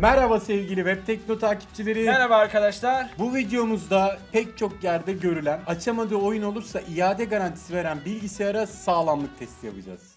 Merhaba sevgili Web Tekno takipçileri. Merhaba arkadaşlar. Bu videomuzda pek çok yerde görülen açamadığı oyun olursa iade garantisi veren bilgisayara sağlamlık testi yapacağız.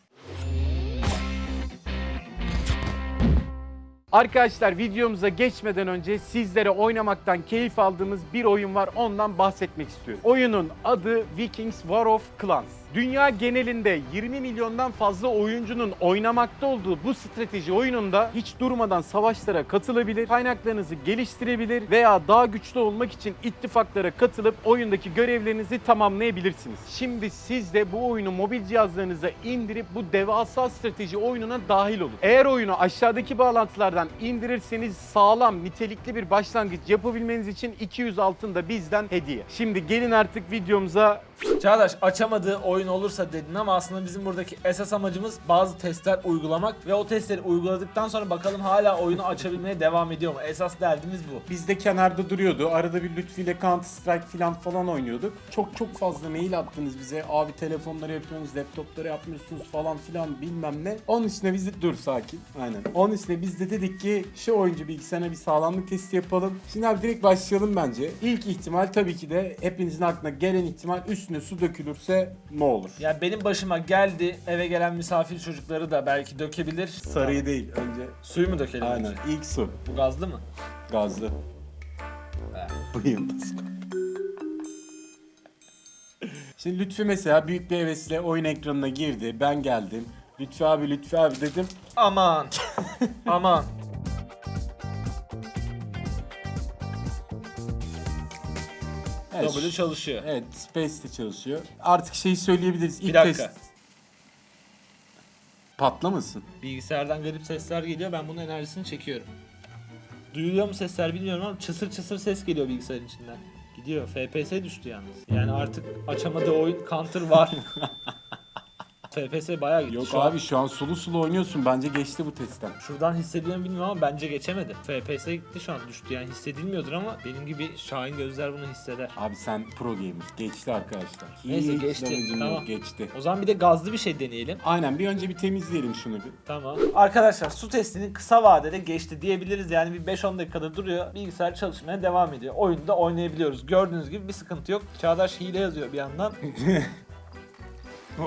Arkadaşlar videomuza geçmeden önce sizlere oynamaktan keyif aldığımız bir oyun var ondan bahsetmek istiyorum. Oyunun adı Vikings War of Clans. Dünya genelinde 20 milyondan fazla oyuncunun oynamakta olduğu bu strateji oyununda hiç durmadan savaşlara katılabilir, kaynaklarınızı geliştirebilir veya daha güçlü olmak için ittifaklara katılıp oyundaki görevlerinizi tamamlayabilirsiniz. Şimdi siz de bu oyunu mobil cihazlarınıza indirip bu devasa strateji oyununa dahil olun. Eğer oyunu aşağıdaki bağlantılardan indirirseniz sağlam, nitelikli bir başlangıç yapabilmeniz için 200 altın da bizden hediye. Şimdi gelin artık videomuza Çağdaş açamadığı oyun olursa dedin ama aslında bizim buradaki esas amacımız bazı testler uygulamak ve o testleri uyguladıktan sonra bakalım hala oyunu açabilmeye devam ediyor mu? Esas derdimiz bu. Bizde kenarda duruyordu. Arada bir Lütfi ile Counter Strike falan falan oynuyorduk. Çok çok fazla mail attınız bize. Abi telefonları yapıyorsunuz, laptopları yapmıyorsunuz falan filan bilmem ne. Onun üstüne biz de dur sakin. Aynen. Onun üstüne biz de dedik ki şu oyuncu bilgisayarına bir sağlamlık testi yapalım. Şimdi abi direkt başlayalım bence. İlk ihtimal tabii ki de hepinizin aklına gelen ihtimal üstüne su dökülürse ne olur? Yani benim başıma geldi eve gelen misafir çocukları da belki dökebilir. Sarıyı değil önce. Suyu mu dökelim Aynen. önce? İlk su. Bu gazlı mı? Gazlı. Bu yıldız. Şimdi Lütfi mesela büyük bir hevesle oyun ekranına girdi. Ben geldim. Lütfi abi Lütfi abi dedim. Aman. Aman. Evet, W çalışıyor. Evet Space de çalışıyor. Artık şeyi söyleyebiliriz. İlk Bir dakika. test. Patlamasın. Bilgisayardan garip sesler geliyor. Ben bunun enerjisini çekiyorum. Duyuluyor mu sesler bilmiyorum ama çısır çısır ses geliyor bilgisayarın içinden. Gidiyor. FPS düştü yalnız. Yani artık açamadığı oyun counter var. FPS bayağı gitti. Yok Şu an abi şu an sulu sulu oynuyorsun. Bence geçti bu testten. Şuradan hissediyor mu bilmiyorum ama bence geçemedi. FPS gitti şu an düştü yani hissedilmiyordur ama benim gibi şahin gözler bunu hisseder. Abi sen pro gamer. Geçti arkadaşlar. Neyse, Hiç geçti. damacım Tamam. yok, geçti. O zaman bir de gazlı bir şey deneyelim. Aynen bir önce bir temizleyelim şunu bir. Tamam. Arkadaşlar su testinin kısa vadede geçti diyebiliriz. Yani bir 5-10 dakikada duruyor. Bilgisayar çalışmaya devam ediyor. Oyunda oynayabiliyoruz. Gördüğünüz gibi bir sıkıntı yok. Çağdaş hile yazıyor bir yandan.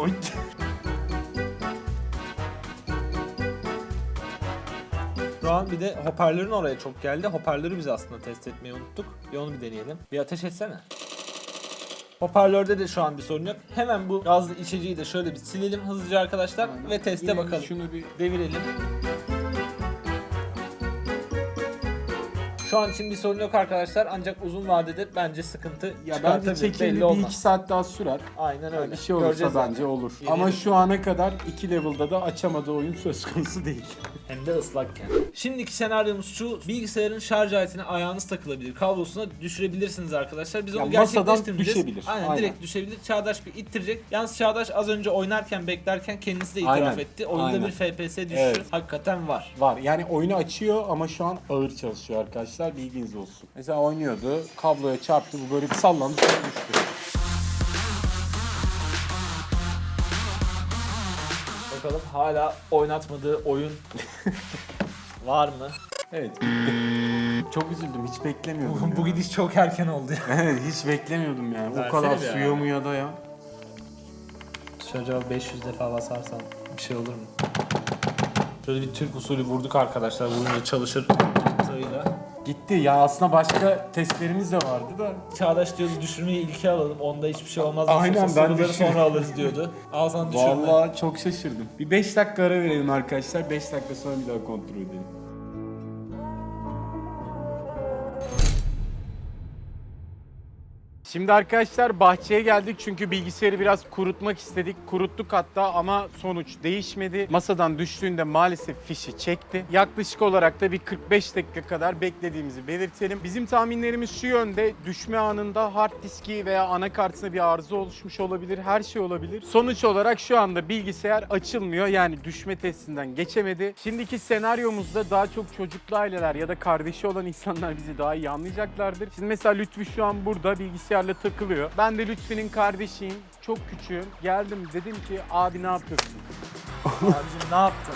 Oy. Şu an bir de hoparlörün oraya çok geldi. Hoparlörü biz aslında test etmeyi unuttuk. Bir onu bir deneyelim. Bir ateş etsene. Hoparlörde de şu an bir sorun yok. Hemen bu gazlı içeceği de şöyle bir silelim hızlıca arkadaşlar ve teste bakalım. Şunu bir Devirelim. Şu an için bir sorun yok arkadaşlar ancak uzun vadede bence sıkıntı Ya bence çıkartabilir. çekimli belli bir olmaz. iki saat daha sürer. Aynen öyle. Bir şey olursa Göreceğiz bence zaten. olur. Yeni Ama şu ana kadar iki level'da da açamadığı oyun söz konusu değil. Hem de ıslakken. Şimdiki senaryomuz şu. Bilgisayarın şarj aletine ayağınız takılabilir. Kablosuna düşürebilirsiniz arkadaşlar. Biz onu gerçekleştirmeyeceğiz. düşebilir. Aynen, Aynen. direkt düşebilir. Çağdaş bir ittirecek. Yalnız Çağdaş az önce oynarken beklerken kendisi de itiraf Aynen, etti. Oyunda aynen. bir FPS düşüşü Evet. hakikaten var. Var. Yani oyunu açıyor ama şu an ağır çalışıyor arkadaşlar. Bilginiz olsun. Mesela oynuyordu. Kabloya çarptı. Bu böyle bir sallandı sonra düştü. Bakalım hala oynatmadığı oyun var mı? Evet. Çok üzüldüm. Hiç beklemiyordum. ya. Bu gidiş çok erken oldu ya. Evet hiç beklemiyordum yani. Versene o kadar bir suya ya. muya da ya. Çocuğa 500 defa basarsam bir şey olur mu? Şöyle bir Türk usulü vurduk arkadaşlar. Vurunca çalışır sayıyla. Gitti. Ya aslında başka testlerimiz de vardı da. Çağdaş diyordu düşürmeyi ilke alalım. Onda hiçbir şey olmaz. Aynen, Nasılsa ben düşün- sonra alırız diyordu. Al sana düşürme. Vallahi çok şaşırdım. Bir 5 dakika ara verelim arkadaşlar. 5 dakika sonra bir daha kontrol edelim. Şimdi arkadaşlar bahçeye geldik çünkü bilgisayarı biraz kurutmak istedik. Kuruttuk hatta ama sonuç değişmedi. Masadan düştüğünde maalesef fişi çekti. Yaklaşık olarak da bir 45 dakika kadar beklediğimizi belirtelim. Bizim tahminlerimiz şu yönde. Düşme anında hard diski veya anakartına bir arıza oluşmuş olabilir. Her şey olabilir. Sonuç olarak şu anda bilgisayar açılmıyor. Yani düşme testinden geçemedi. Şimdiki senaryomuzda daha çok çocuklu aileler ya da kardeşi olan insanlar bizi daha iyi anlayacaklardır. Şimdi mesela Lütfü şu an burada bilgisayarla takılıyor. Ben de Lütfü'nün kardeşiyim. Çok küçüğüm. Geldim dedim ki abi ne yapıyorsun? Abicim ne yaptın?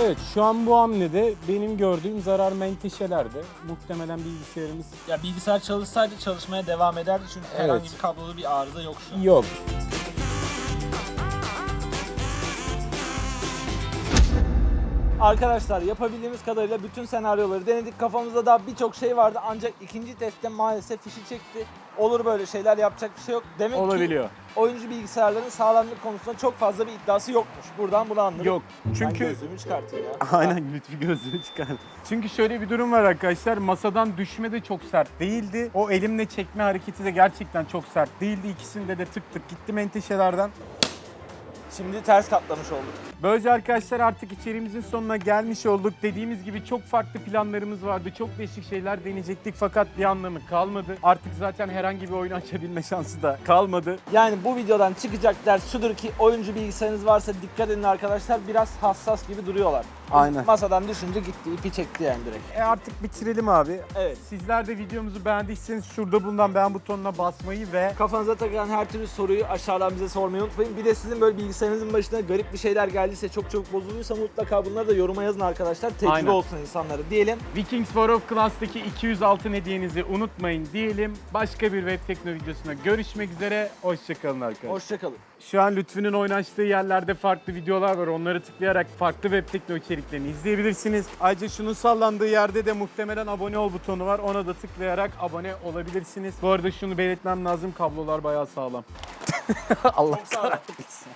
Evet şu an bu hamlede benim gördüğüm zarar menteşelerde. Muhtemelen bilgisayarımız Ya bilgisayar çalışsaydı çalışmaya devam ederdi çünkü herhangi bir kablolu bir arıza yok şu an. yok. Arkadaşlar yapabildiğimiz kadarıyla bütün senaryoları denedik. Kafamızda daha birçok şey vardı ancak ikinci testte maalesef fişi çekti. Olur böyle şeyler yapacak bir şey yok. Demek ki Olabiliyor. oyuncu bilgisayarların sağlamlık konusunda çok fazla bir iddiası yokmuş. Buradan bunu anladık. Yok. Ben Çünkü gözlüğümü çıkartayım ya. Aynen lütfü gözlüğünü çıkar. Çünkü şöyle bir durum var arkadaşlar. Masadan düşme de çok sert değildi. O elimle çekme hareketi de gerçekten çok sert değildi. İkisinde de tık tık gitti menteşelerden. Şimdi ters katlamış olduk. Böylece arkadaşlar artık içeriğimizin sonuna gelmiş olduk. Dediğimiz gibi çok farklı planlarımız vardı. Çok değişik şeyler deneyecektik fakat bir anlamı kalmadı. Artık zaten herhangi bir oyun açabilme şansı da kalmadı. Yani bu videodan çıkacak ders şudur ki oyuncu bilgisayarınız varsa dikkat edin arkadaşlar biraz hassas gibi duruyorlar. Aynen. Masadan düşünce gitti ipi çekti yani direkt. E artık bitirelim abi. Evet. Sizler de videomuzu beğendiyseniz şurada bulunan beğen butonuna basmayı ve Kafanıza takılan her türlü soruyu aşağıdan bize sormayı unutmayın. Bir de sizin böyle bilgisayarınızın başına garip bir şeyler geldiyse çok çabuk bozuluysa mutlaka bunları da yoruma yazın arkadaşlar. Tecrübe Aynen. olsun insanlara diyelim. Vikings War of Clans'taki 200 altın hediyenizi unutmayın diyelim. Başka bir web tekno videosuna görüşmek üzere. Hoşçakalın arkadaşlar. Hoşçakalın. Şu an Lütfü'nün oynaştığı yerlerde farklı videolar var. Onları tıklayarak farklı web tekno içeriklerini izleyebilirsiniz. Ayrıca şunun sallandığı yerde de muhtemelen abone ol butonu var. Ona da tıklayarak abone olabilirsiniz. Bu arada şunu belirtmem lazım. Kablolar bayağı sağlam. Allah kahretsin.